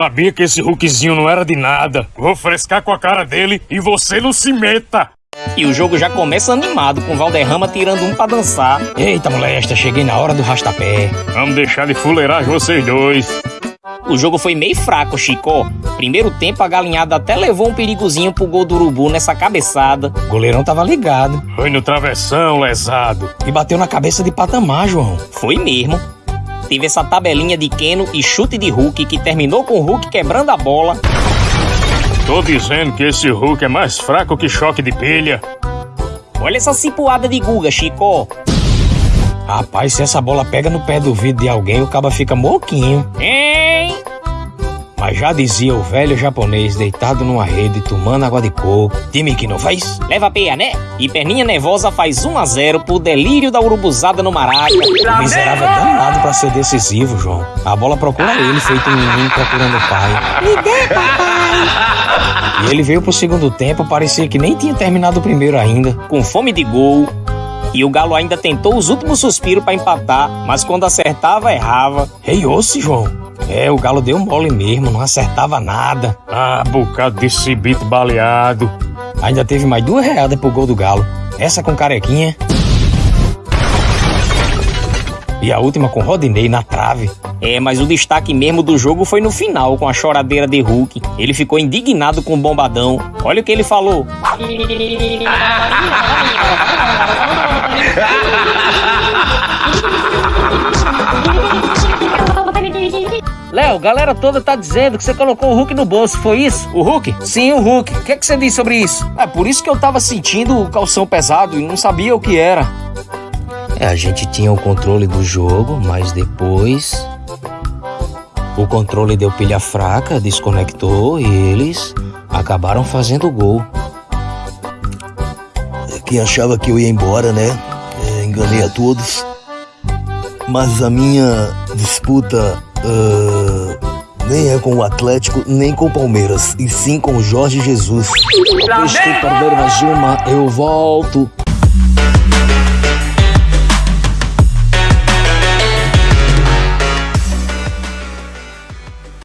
Sabia que esse Hulkzinho não era de nada. Vou frescar com a cara dele e você não se meta. E o jogo já começa animado, com Valderrama tirando um pra dançar. Eita, molesta, cheguei na hora do rastapé. Vamos deixar de fuleiragem vocês dois. O jogo foi meio fraco, Chico. Primeiro tempo, a galinhada até levou um perigozinho pro gol do Urubu nessa cabeçada. O goleirão tava ligado. Foi no travessão, lesado. E bateu na cabeça de patamar, João. Foi mesmo. Teve essa tabelinha de Keno e chute de Hulk que terminou com o Hulk quebrando a bola. Tô dizendo que esse Hulk é mais fraco que choque de pilha. Olha essa cipuada de Guga, Chico. Rapaz, se essa bola pega no pé do vidro de alguém, o caba fica moquinho. Hein? Mas já dizia o velho japonês deitado numa rede tomando água de coco. Time que não faz? Leva peia, né? E Perninha Nervosa faz 1 a 0 pro delírio da urubuzada no Maraca. O miserável danado pra ser decisivo, João. A bola procura ele, feito um menino procurando o pai. Me dê, papai! E ele veio pro segundo tempo, parecia que nem tinha terminado o primeiro ainda. Com fome de gol. E o Galo ainda tentou os últimos suspiros pra empatar, mas quando acertava, errava. Reiou-se, João. É, o Galo deu mole mesmo, não acertava nada. Ah, bocado de cibito baleado. Ainda teve mais duas readas pro gol do Galo. Essa com carequinha. E a última com Rodinei na trave. É, mas o destaque mesmo do jogo foi no final, com a choradeira de Hulk. Ele ficou indignado com o bombadão. Olha o que ele falou. Léo, galera toda tá dizendo que você colocou o Hulk no bolso, foi isso? O Hulk? Sim, o Hulk. O que, é que você disse sobre isso? É por isso que eu tava sentindo o calção pesado e não sabia o que era. É, a gente tinha o controle do jogo, mas depois. O controle deu pilha fraca, desconectou e eles acabaram fazendo o gol. Quem achava que eu ia embora, né? É, enganei a todos. Mas a minha disputa uh, nem é com o Atlético, nem com o Palmeiras, e sim com o Jorge Jesus. Depois de perder mais uma, eu volto.